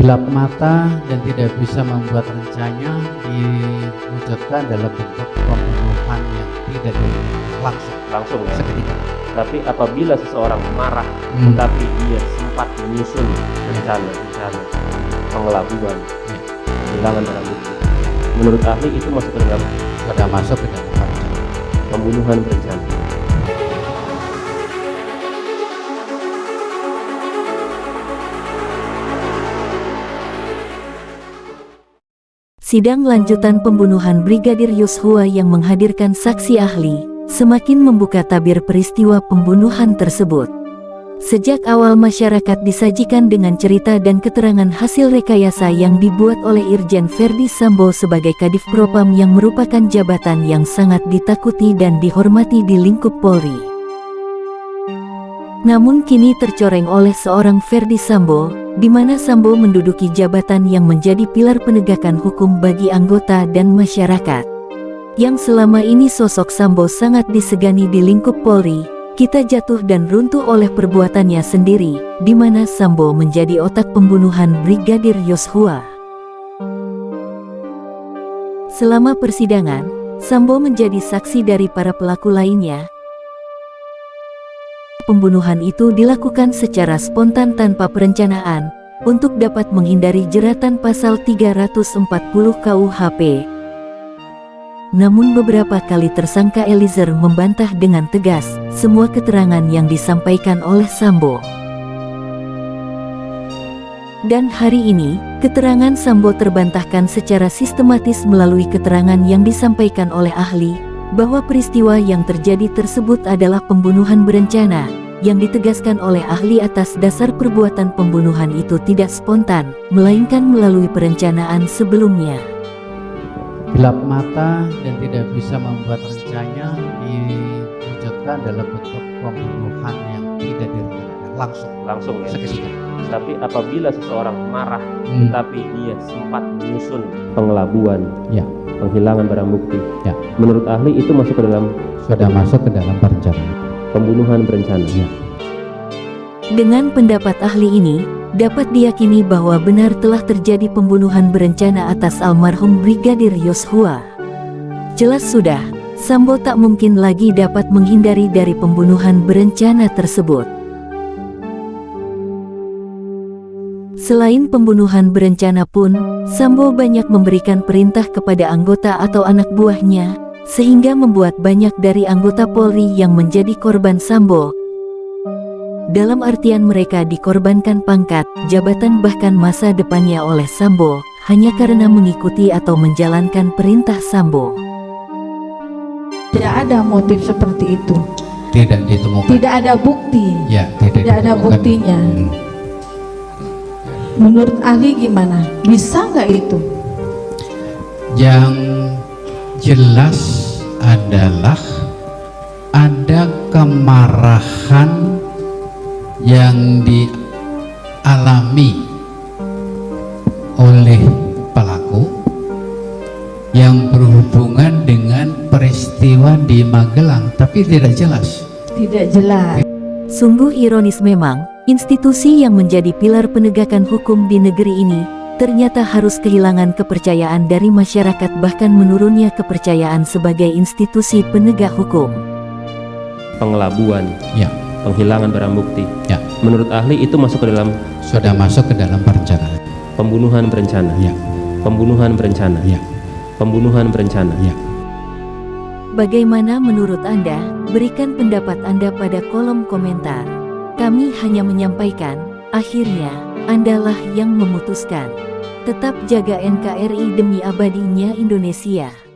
gelap mata dan tidak bisa membuat rencanya diwujudkan dalam bentuk pembunuhan yang tidak langsung langsung ya. seketika Tapi apabila seseorang marah, Hmm. tapi dia sempat menyusun rencana-rencana pengelabuan, Ya. kehilangan barang bukti. Menurut ahli itu masuk ke dalam sudah masuk ke dalam rencana pembunuhan berencana. Sidang lanjutan pembunuhan Brigadir Yosua yang menghadirkan saksi ahli, semakin membuka tabir peristiwa pembunuhan tersebut. Sejak awal masyarakat disajikan dengan cerita dan keterangan hasil rekayasa yang dibuat oleh Irjen Verdi Sambo sebagai Kadif Propam yang merupakan jabatan yang sangat ditakuti dan dihormati di lingkup Polri. Namun kini tercoreng oleh seorang Verdi Sambo, di mana Sambo menduduki jabatan yang menjadi pilar penegakan hukum bagi anggota dan masyarakat. Yang selama ini sosok Sambo sangat disegani di lingkup Polri, kita jatuh dan runtuh oleh perbuatannya sendiri, di mana Sambo menjadi otak pembunuhan Brigadir Yosua. Selama persidangan, Sambo menjadi saksi dari para pelaku lainnya, pembunuhan itu dilakukan secara spontan tanpa perencanaan, untuk dapat menghindari jeratan pasal 340 KUHP. Namun beberapa kali tersangka Eliezer membantah dengan tegas, semua keterangan yang disampaikan oleh Sambo. Dan hari ini, keterangan Sambo terbantahkan secara sistematis melalui keterangan yang disampaikan oleh ahli, bahwa peristiwa yang terjadi tersebut adalah pembunuhan berencana, yang ditegaskan oleh ahli atas dasar perbuatan pembunuhan itu tidak spontan, melainkan melalui perencanaan sebelumnya. gelap mata dan tidak bisa membuat rencanya diwujudkan dalam bentuk pembunuhan yang tidak direncanakan langsung Langsung ya. seketika Tapi apabila seseorang marah, Hmm. tapi dia sempat menyusun pengelabuan, Ya. penghilangan barang bukti. Ya. Menurut ahli itu masuk ke dalam sudah masuk ke dalam perencanaan pembunuhan berencana. Ya. Dengan pendapat ahli ini, dapat diyakini bahwa benar telah terjadi pembunuhan berencana atas almarhum Brigadir Yosua. Jelas sudah, Sambo tak mungkin lagi dapat menghindari dari pembunuhan berencana tersebut. Selain pembunuhan berencana pun, Sambo banyak memberikan perintah kepada anggota atau anak buahnya, sehingga membuat banyak dari anggota Polri yang menjadi korban Sambo, dalam artian mereka dikorbankan pangkat, jabatan bahkan masa depannya oleh Sambo, hanya karena mengikuti atau menjalankan perintah Sambo. Tidak ada motif seperti itu. tidak ditemukan Tidak ada bukti. ya tidak, Tidak ada buktinya. Hmm. Menurut ahli gimana? Bisa nggak itu? yang jelas adalah ada kemarahan yang dialami oleh pelaku yang berhubungan dengan peristiwa di Magelang tapi tidak jelas Tidak jelas. Sungguh ironis memang, institusi yang menjadi pilar penegakan hukum di negeri ini, ternyata harus kehilangan kepercayaan dari masyarakat bahkan menurunnya kepercayaan sebagai institusi penegak hukum. Pengelabuan, ya penghilangan barang bukti. ya Menurut ahli itu masuk ke dalam sudah masuk ke dalam perencanaan pembunuhan berencana. ya Pembunuhan berencana. ya Pembunuhan berencana. ya Bagaimana menurut Anda? Berikan pendapat Anda pada kolom komentar. Kami hanya menyampaikan, akhirnya, Andalah yang memutuskan. Tetap jaga NKRI demi abadinya Indonesia.